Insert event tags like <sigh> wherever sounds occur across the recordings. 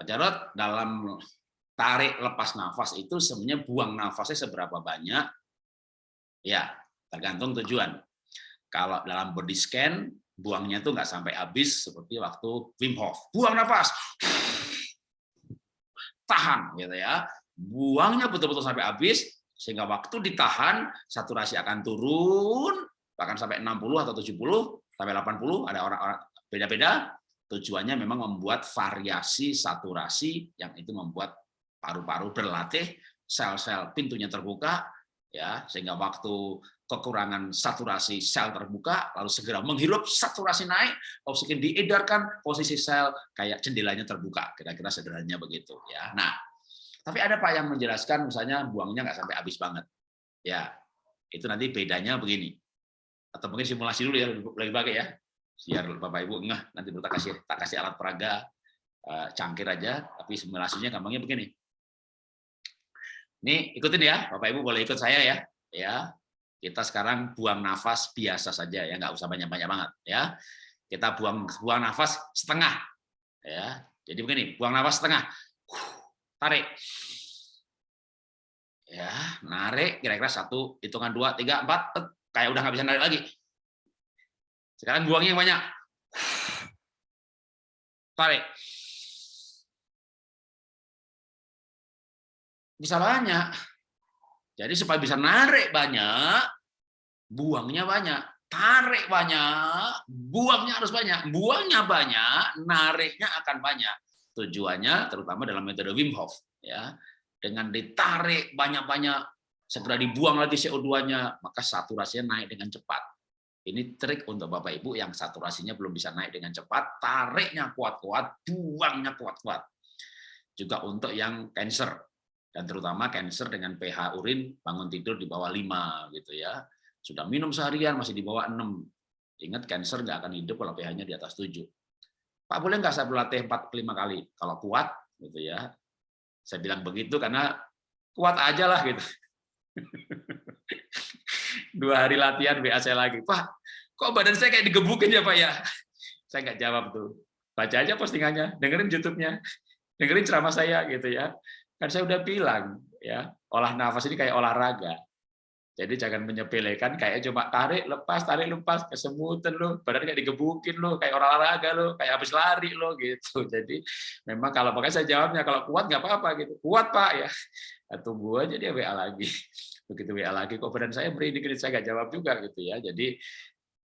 Pak Jarot, dalam tarik lepas nafas itu sebenarnya buang nafasnya seberapa banyak? Ya, tergantung tujuan. Kalau dalam body scan, buangnya tuh nggak sampai habis seperti waktu Wim Hof. Buang nafas, tahan gitu ya. Buangnya betul-betul sampai habis, sehingga waktu ditahan, saturasi akan turun, bahkan sampai 60 atau 70, sampai 80, ada orang-orang beda-beda, tujuannya memang membuat variasi saturasi yang itu membuat paru-paru berlatih, sel-sel pintunya terbuka, ya sehingga waktu kekurangan saturasi sel terbuka, lalu segera menghirup saturasi naik, oksigen diedarkan, posisi sel kayak jendelanya terbuka, kira-kira sederhananya begitu. ya. Nah, tapi ada pak yang menjelaskan misalnya buangnya nggak sampai habis banget, ya itu nanti bedanya begini, atau mungkin simulasi dulu ya lebih baik ya biar Bapak Ibu enggak nanti tak kasih tak kasih alat peraga uh, cangkir aja. Tapi simulasinya gampangnya begini. Ini ikutin ya Bapak Ibu boleh ikut saya ya. Ya kita sekarang buang nafas biasa saja ya nggak usah banyak-banyak banget ya. Kita buang buang nafas setengah ya. Jadi begini buang nafas setengah. Tarik. Ya narik kira-kira satu hitungan dua tiga empat kayak udah nggak bisa narik lagi sekarang buangnya yang banyak. Tarik. Bisa banyak. Jadi supaya bisa narik banyak, buangnya banyak. Tarik banyak, buangnya harus banyak. Buangnya banyak, nariknya akan banyak. Tujuannya terutama dalam metode Wim Hof. ya Dengan ditarik banyak-banyak, segera dibuang lagi CO2-nya, maka saturasinya naik dengan cepat ini trik untuk Bapak Ibu yang saturasinya belum bisa naik dengan cepat, tariknya kuat-kuat, buangnya kuat-kuat. Juga untuk yang cancer, dan terutama cancer dengan pH urin bangun tidur di bawah 5 gitu ya. Sudah minum seharian masih di bawah 6. Ingat cancer nggak akan hidup kalau pH-nya di atas 7. Pak boleh nggak saya berlatih 4 5 kali? Kalau kuat gitu ya. Saya bilang begitu karena kuat aja lah gitu. <laughs> dua hari latihan WA saya lagi, Pak, kok badan saya kayak digebukin ya Pak ya? Saya nggak jawab tuh. Baca aja postingannya, dengerin YouTube-nya, dengerin ceramah saya gitu ya. Kan saya udah bilang ya, olah nafas ini kayak olahraga. Jadi jangan menyepelekan kayak cuma tarik lepas tarik lepas kesemutan lo, badan kayak digebukin lo, kayak olahraga lo, kayak habis lari lo gitu. <laughs> Jadi memang kalau pakai saya jawabnya kalau kuat nggak apa-apa gitu. Kuat Pak ya. Tunggu aja dia WA lagi <laughs> begitu WA lagi kok badan saya merinding saya nggak jawab juga gitu ya jadi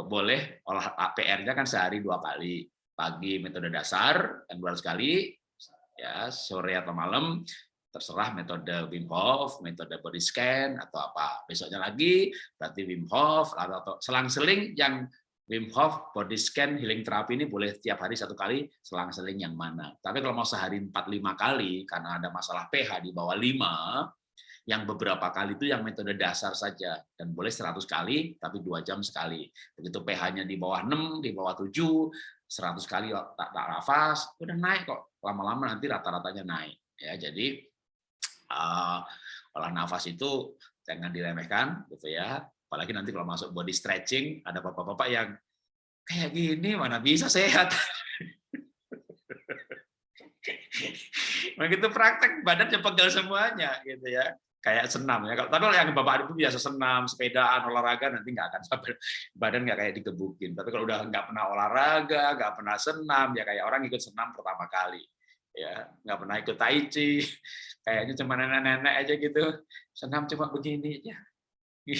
boleh olah PR-nya kan sehari dua kali pagi metode dasar dan dua kali ya sore atau malam terserah metode Wim Hof, metode body scan atau apa. Besoknya lagi berarti Wim Hof atau selang-seling yang Wim Hof body scan healing terapi ini boleh tiap hari satu kali selang-seling yang mana. Tapi kalau mau sehari 4 5 kali karena ada masalah pH di bawah 5 yang beberapa kali itu yang metode dasar saja. Dan boleh 100 kali tapi dua jam sekali. Begitu pH-nya di bawah 6 di bawah 7 100 kali tak, tak nafas udah naik kok. Lama-lama nanti rata-ratanya naik ya. Jadi uh, olah nafas itu jangan diremehkan gitu ya. Apalagi nanti kalau masuk body stretching ada bapak-bapak yang kayak gini mana bisa sehat? <laughs> Begitu praktek badannya pegel semuanya gitu ya kayak senam ya. Kalau tapi yang bapak ibu biasa senam, sepedaan, olahraga nanti nggak akan sampai <laughs> badan nggak kayak digebukin. Tapi kalau udah nggak pernah olahraga, nggak pernah senam, ya kayak orang ikut senam pertama kali, ya nggak pernah ikut tai chi, <laughs> kayaknya cuma nenek-nenek aja gitu, senam cuma begini ya. <laughs>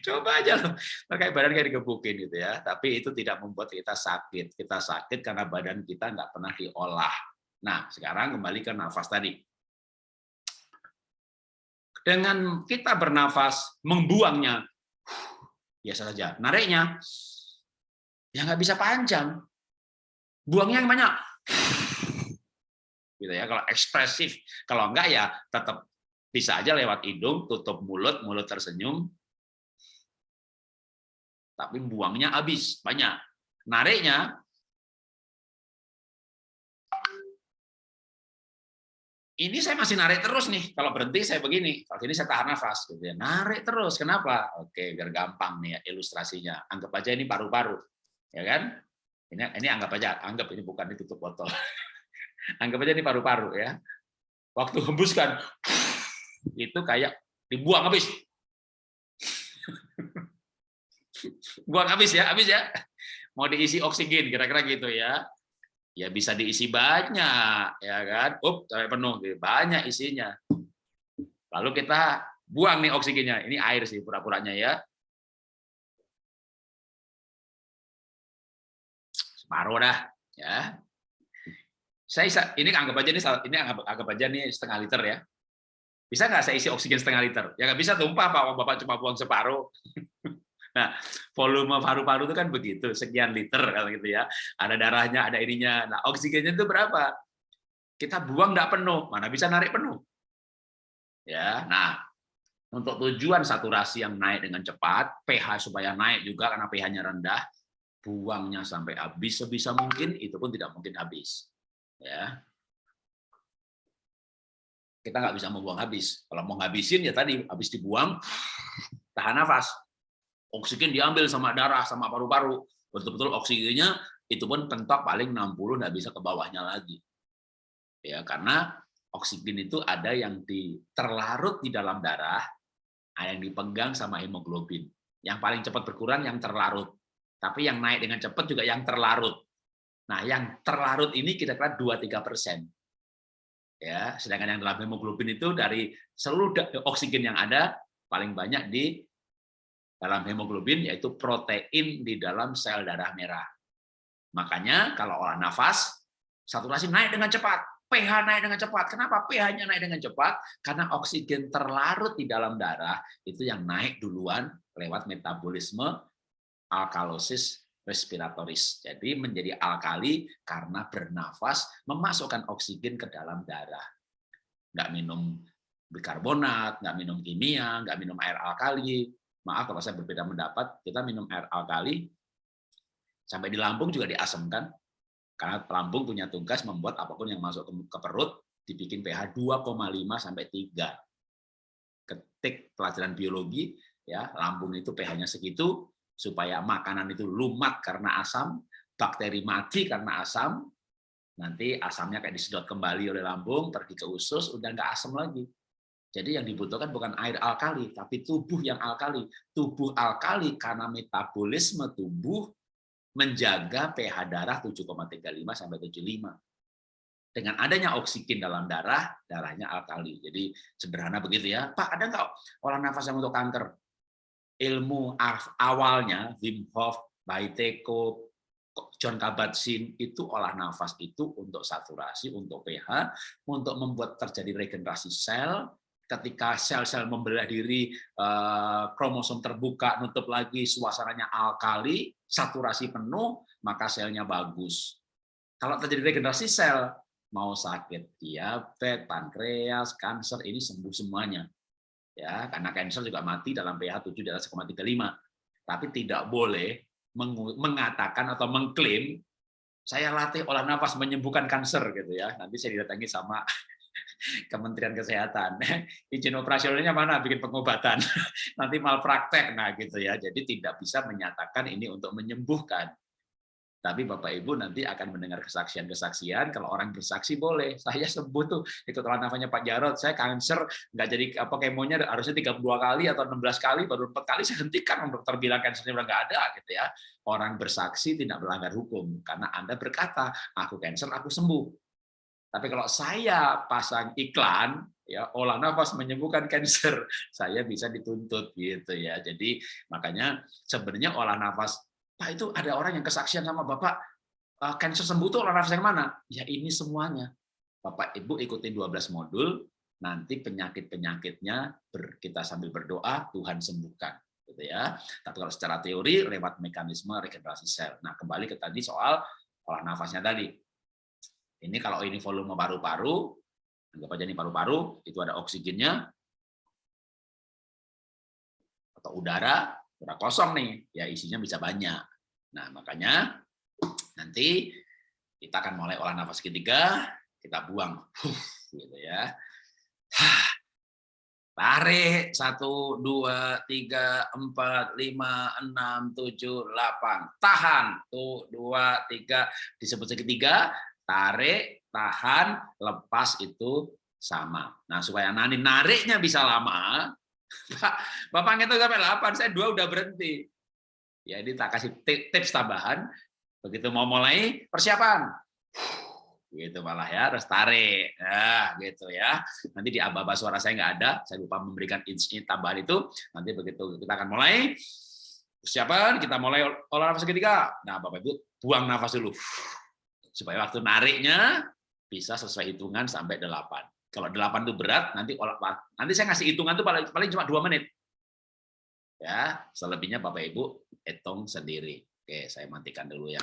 Coba aja loh, kayak badan kayak digebukin gitu ya. Tapi itu tidak membuat kita sakit. Kita sakit karena badan kita nggak pernah diolah. Nah, sekarang kembali ke nafas tadi dengan kita bernafas, membuangnya, biasa saja. Nariknya, ya nggak bisa panjang. Buangnya yang banyak. Gitu ya, kalau ekspresif. Kalau enggak ya tetap bisa aja lewat hidung, tutup mulut, mulut tersenyum. Tapi buangnya habis, banyak. Nariknya ini saya masih narik terus nih. Kalau berhenti saya begini. Kalau ini saya tahan nafas. Gitu ya. Narik terus. Kenapa? Oke, biar gampang nih ya ilustrasinya. Anggap aja ini paru-paru. Ya kan? Ini, ini anggap aja. Anggap ini bukan ditutup botol. <laughs> Anggap aja ini paru-paru ya. Waktu hembuskan, <laughs> itu kayak dibuang habis. <laughs> Buang habis ya, habis ya. Mau diisi oksigen kira-kira gitu ya. Ya bisa diisi banyak ya kan. Up, sampai penuh gitu. Banyak isinya. Lalu kita buang nih oksigennya. Ini air sih pura-puranya ya. Separuh dah ya. Saya ini anggap aja nih ini anggap, anggap aja nih setengah liter ya. Bisa nggak saya isi oksigen setengah liter? Ya nggak bisa tumpah Pak, Bapak cuma buang separuh. <laughs> Nah, volume paru-paru itu kan begitu, sekian liter kalau gitu ya. Ada darahnya, ada ininya. Nah, oksigennya itu berapa? Kita buang nggak penuh, mana bisa narik penuh? Ya, nah untuk tujuan saturasi yang naik dengan cepat, pH supaya naik juga karena pH-nya rendah, buangnya sampai habis sebisa mungkin, itu pun tidak mungkin habis. Ya, kita nggak bisa membuang habis. Kalau mau ngabisin ya tadi habis dibuang, tahan nafas oksigen diambil sama darah sama paru-paru. Betul-betul oksigennya itu pun pentok paling 60 nggak bisa ke bawahnya lagi. Ya karena oksigen itu ada yang di terlarut di dalam darah ada yang dipegang sama hemoglobin. Yang paling cepat berkurang yang terlarut. Tapi yang naik dengan cepat juga yang terlarut. Nah yang terlarut ini kira-kira 2-3 persen. Ya sedangkan yang dalam hemoglobin itu dari seluruh oksigen yang ada paling banyak di dalam hemoglobin yaitu protein di dalam sel darah merah. Makanya kalau olah nafas, saturasi naik dengan cepat, pH naik dengan cepat. Kenapa pH-nya naik dengan cepat? Karena oksigen terlarut di dalam darah itu yang naik duluan lewat metabolisme alkalosis respiratoris. Jadi menjadi alkali karena bernafas memasukkan oksigen ke dalam darah. Nggak minum bikarbonat, nggak minum kimia, nggak minum air alkali, maaf kalau saya berbeda pendapat, kita minum air alkali, sampai di lambung juga diasemkan, karena lambung punya tugas membuat apa pun yang masuk ke perut dibikin pH 2,5 sampai 3. Ketik pelajaran biologi, ya lambung itu pH-nya segitu, supaya makanan itu lumat karena asam, bakteri mati karena asam, nanti asamnya kayak disedot kembali oleh lambung, pergi ke usus, udah nggak asam lagi. Jadi yang dibutuhkan bukan air alkali, tapi tubuh yang alkali. Tubuh alkali karena metabolisme tubuh menjaga pH darah 7,35 sampai 75. Dengan adanya oksigen dalam darah, darahnya alkali. Jadi sederhana begitu ya. Pak, ada nggak olah nafas yang untuk kanker? Ilmu awalnya, Wim Hof, Baiteko, John Kabat-Zinn itu olah nafas itu untuk saturasi, untuk pH, untuk membuat terjadi regenerasi sel, ketika sel-sel membelah diri, eh, kromosom terbuka, nutup lagi, suasananya alkali, saturasi penuh, maka selnya bagus. Kalau terjadi regenerasi sel, mau sakit diabetes, pankreas, kanker, ini sembuh semuanya. ya Karena kanker juga mati dalam pH 7 di atas 1,35. Tapi tidak boleh mengatakan atau mengklaim saya latih olah nafas menyembuhkan kanker gitu ya. Nanti saya didatangi sama Kementerian Kesehatan. <laughs> Izin operasionalnya mana bikin pengobatan. <laughs> Nanti malpraktek nah gitu ya. Jadi tidak bisa menyatakan ini untuk menyembuhkan. Tapi Bapak Ibu nanti akan mendengar kesaksian-kesaksian. Kalau orang bersaksi boleh. Saya sembuh tuh ikut olah nafasnya Pak Jarot. Saya kanker nggak jadi apa kemonya harusnya 32 kali atau 16 kali baru 4 kali saya hentikan dokter bilang kansernya udah nggak ada gitu ya. Orang bersaksi tidak melanggar hukum karena Anda berkata aku kanker aku sembuh tapi kalau saya pasang iklan, ya olah nafas menyembuhkan kanker, <laughs> saya bisa dituntut gitu ya. Jadi makanya sebenarnya olah nafas, Pak itu ada orang yang kesaksian sama Bapak, kanker eh, sembuh itu olah nafas yang mana? Ya ini semuanya. Bapak Ibu ikutin 12 modul, nanti penyakit-penyakitnya kita sambil berdoa Tuhan sembuhkan gitu ya. Tapi kalau secara teori lewat mekanisme regenerasi sel. Nah, kembali ke tadi soal olah nafasnya tadi ini kalau ini volume paru-paru, anggap aja ini paru-paru, itu ada oksigennya, atau udara, udara kosong nih, ya isinya bisa banyak. Nah, makanya nanti kita akan mulai olah nafas ketiga, kita buang, gitu ya. Tarik, satu, dua, tiga, empat, lima, enam, tujuh, delapan. Tahan, tuh, dua, tiga, disebut segitiga, tarik, tahan, lepas itu sama. Nah, supaya nanti nariknya bisa lama, <laughs> Pak, Bapak ngitung sampai 8, saya dua udah berhenti. Ya, ini tak kasih tips tambahan. Begitu mau mulai, persiapan. Gitu malah ya, terus tarik. Nah, gitu ya. Nanti di aba-aba suara saya nggak ada, saya lupa memberikan insting tambahan itu. Nanti begitu kita akan mulai, persiapan, kita mulai olah nafas ketiga. Nah, Bapak Ibu, buang nafas dulu. Supaya waktu nariknya bisa sesuai hitungan sampai 8. Kalau 8 itu berat, nanti nanti saya ngasih hitungan itu paling, paling cuma 2 menit. Ya, selebihnya Bapak Ibu hitung sendiri. Oke, saya matikan dulu yang